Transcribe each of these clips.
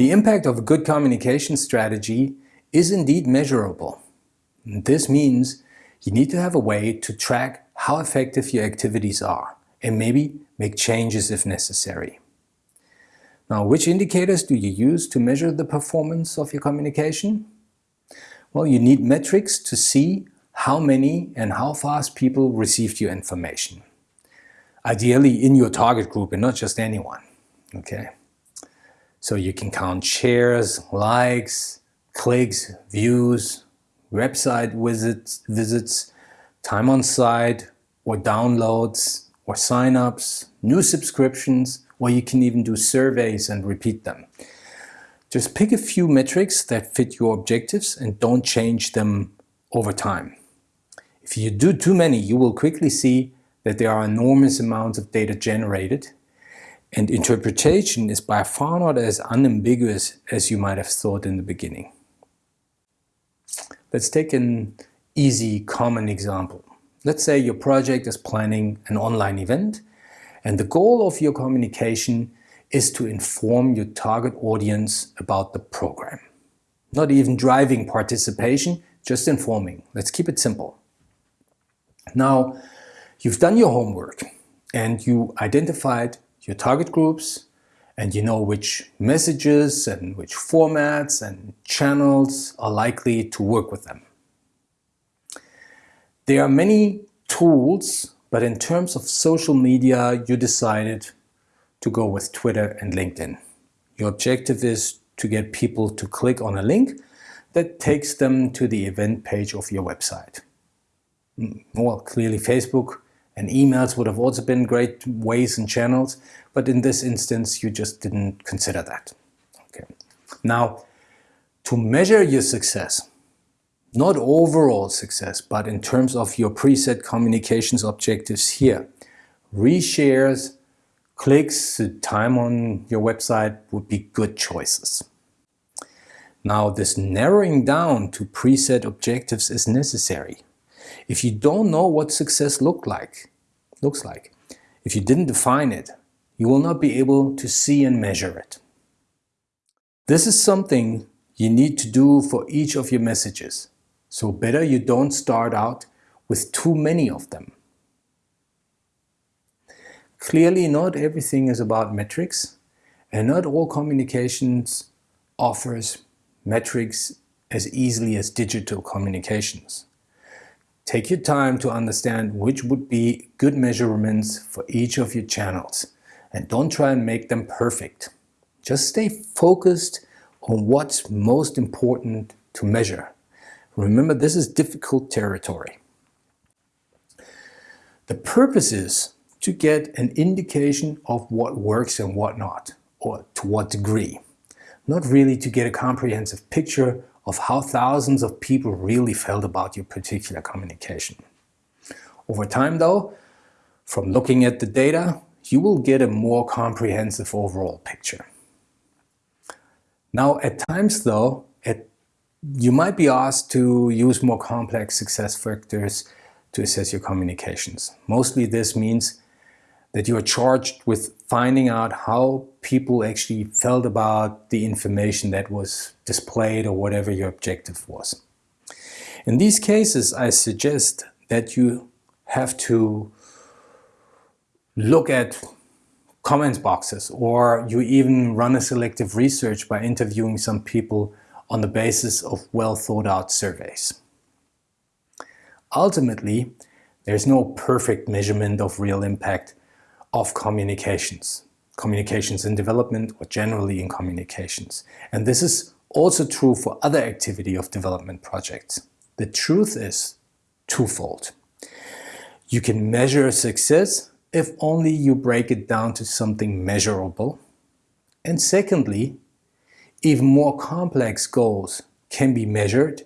The impact of a good communication strategy is indeed measurable. This means you need to have a way to track how effective your activities are and maybe make changes if necessary. Now, which indicators do you use to measure the performance of your communication? Well, you need metrics to see how many and how fast people received your information. Ideally in your target group and not just anyone, okay? So you can count shares, likes, clicks, views, website visits, visits, time on site, or downloads, or signups, new subscriptions, or you can even do surveys and repeat them. Just pick a few metrics that fit your objectives and don't change them over time. If you do too many, you will quickly see that there are enormous amounts of data generated and interpretation is by far not as unambiguous as you might have thought in the beginning. Let's take an easy, common example. Let's say your project is planning an online event and the goal of your communication is to inform your target audience about the program. Not even driving participation, just informing. Let's keep it simple. Now, you've done your homework and you identified your target groups and you know which messages and which formats and channels are likely to work with them. There are many tools, but in terms of social media, you decided to go with Twitter and LinkedIn. Your objective is to get people to click on a link that takes them to the event page of your website. Mm, well, clearly Facebook and emails would have also been great ways and channels, but in this instance you just didn't consider that. Okay. Now, to measure your success, not overall success, but in terms of your preset communications objectives here, reshares, clicks, time on your website would be good choices. Now this narrowing down to preset objectives is necessary. If you don't know what success looked like, looks like. If you didn't define it, you will not be able to see and measure it. This is something you need to do for each of your messages. So better you don't start out with too many of them. Clearly not everything is about metrics and not all communications offers metrics as easily as digital communications. Take your time to understand which would be good measurements for each of your channels and don't try and make them perfect. Just stay focused on what's most important to measure. Remember, this is difficult territory. The purpose is to get an indication of what works and what not, or to what degree. Not really to get a comprehensive picture of how thousands of people really felt about your particular communication. Over time though, from looking at the data, you will get a more comprehensive overall picture. Now at times though, you might be asked to use more complex success factors to assess your communications. Mostly this means that you are charged with finding out how people actually felt about the information that was displayed or whatever your objective was. In these cases, I suggest that you have to look at comments boxes or you even run a selective research by interviewing some people on the basis of well thought out surveys. Ultimately, there's no perfect measurement of real impact of communications, communications in development or generally in communications. And this is also true for other activity of development projects. The truth is twofold. You can measure success if only you break it down to something measurable. And secondly, even more complex goals can be measured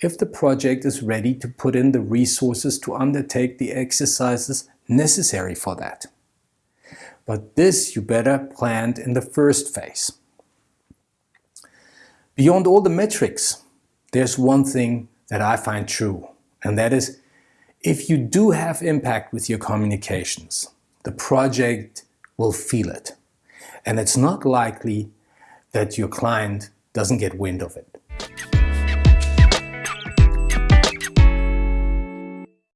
if the project is ready to put in the resources to undertake the exercises necessary for that. But this you better plant in the first phase. Beyond all the metrics, there's one thing that I find true, and that is if you do have impact with your communications, the project will feel it. And it's not likely that your client doesn't get wind of it.